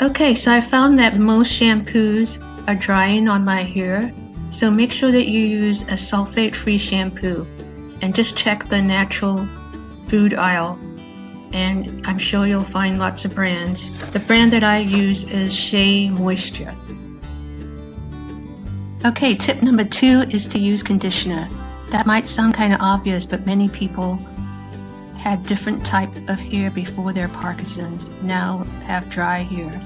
Okay, so I found that most shampoos are drying on my hair, so make sure that you use a sulfate-free shampoo and just check the natural food aisle and I'm sure you'll find lots of brands. The brand that I use is Shea Moisture. Okay, tip number two is to use conditioner. That might sound kind of obvious, but many people had different type of hair before their Parkinson's, now have dry hair.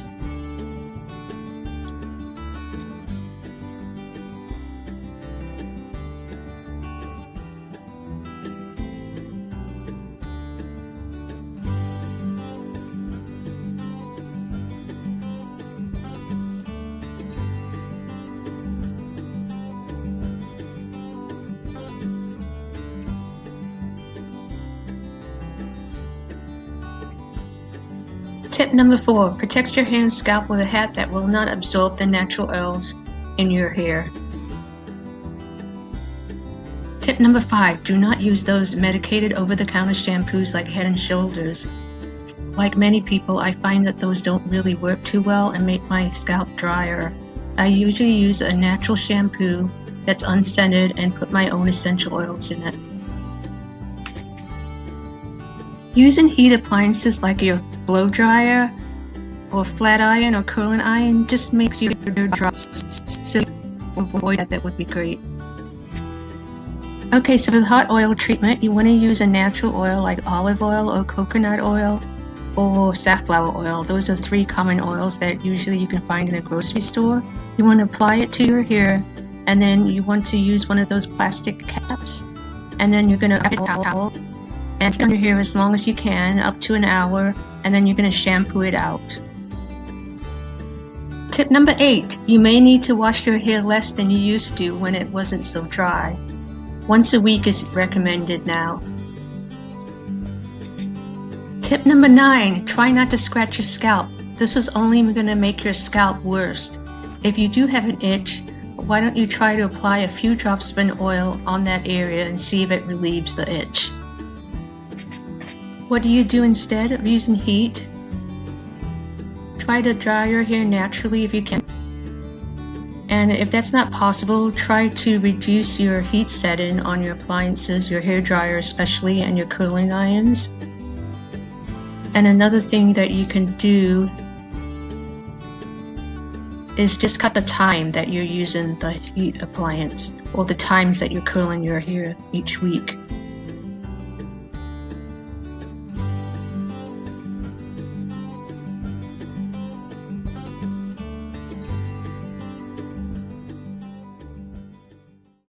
Tip number four, protect your hair and scalp with a hat that will not absorb the natural oils in your hair. Tip number five, do not use those medicated over-the-counter shampoos like Head & Shoulders. Like many people, I find that those don't really work too well and make my scalp drier. I usually use a natural shampoo that's unscented and put my own essential oils in it. Using heat appliances like your blow dryer or flat iron or curling iron just makes your hair dry. So avoid that, that would be great. Okay, so for the hot oil treatment, you want to use a natural oil like olive oil or coconut oil or safflower oil. Those are three common oils that usually you can find in a grocery store. You want to apply it to your hair and then you want to use one of those plastic caps and then you're going to wrap a towel and your hair as long as you can, up to an hour, and then you're going to shampoo it out. Tip number eight, you may need to wash your hair less than you used to when it wasn't so dry. Once a week is recommended now. Tip number nine, try not to scratch your scalp. This is only going to make your scalp worse. If you do have an itch, why don't you try to apply a few drops of an oil on that area and see if it relieves the itch. What do you do instead of using heat? Try to dry your hair naturally if you can. And if that's not possible, try to reduce your heat setting on your appliances, your hair dryer especially, and your curling irons. And another thing that you can do is just cut the time that you're using the heat appliance or the times that you're curling your hair each week.